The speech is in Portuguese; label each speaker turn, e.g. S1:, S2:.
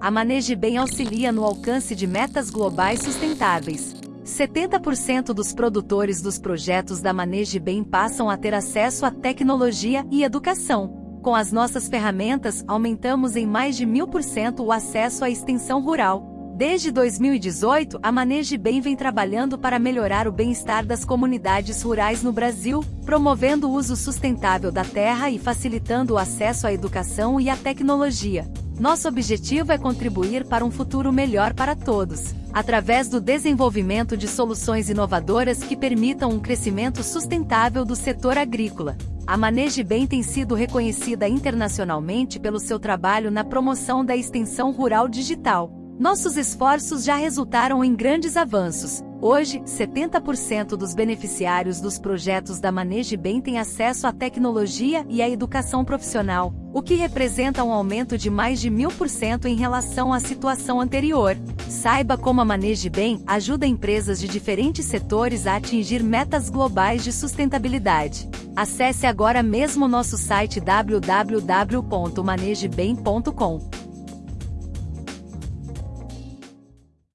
S1: a Maneje Bem auxilia no alcance de metas globais sustentáveis. 70% dos produtores dos projetos da Maneje Bem passam a ter acesso à tecnologia e educação. Com as nossas ferramentas, aumentamos em mais de mil por cento o acesso à extensão rural. Desde 2018, a Maneje Bem vem trabalhando para melhorar o bem-estar das comunidades rurais no Brasil, promovendo o uso sustentável da terra e facilitando o acesso à educação e à tecnologia. Nosso objetivo é contribuir para um futuro melhor para todos, através do desenvolvimento de soluções inovadoras que permitam um crescimento sustentável do setor agrícola. A Maneje Bem tem sido reconhecida internacionalmente pelo seu trabalho na promoção da extensão rural digital nossos esforços já resultaram em grandes avanços. Hoje, 70% dos beneficiários dos projetos da Maneje Bem têm acesso à tecnologia e à educação profissional, o que representa um aumento de mais de mil por cento em relação à situação anterior. Saiba como a Maneje Bem ajuda empresas de diferentes setores a atingir metas globais de sustentabilidade. Acesse agora mesmo nosso site www.manegebem.com.